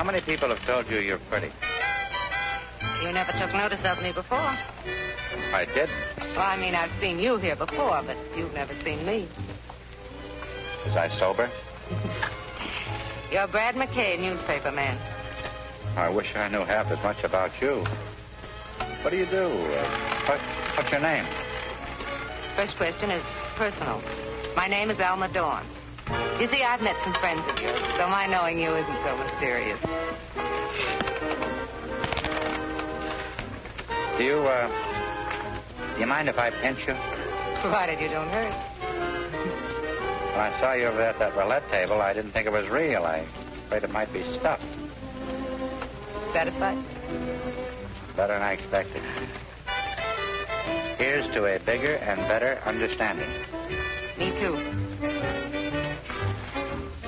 How many people have told you you're pretty? You never took notice of me before. I did. Well, I mean, I've seen you here before, but you've never seen me. Was I sober? You're Brad McKay, newspaper man. I wish I knew half as much about you. What do you do? Uh, what, what's your name? First question is personal. My name is Alma Dawn. You see, I've met some friends of yours, so my knowing you isn't so mysterious. Do you, uh, do you mind if I pinch you? Provided you don't hurt. When I saw you over there at that roulette table, I didn't think it was real. I afraid it might be stuffed. Satisfied? Better than I expected. Here's to a bigger and better understanding. Me too.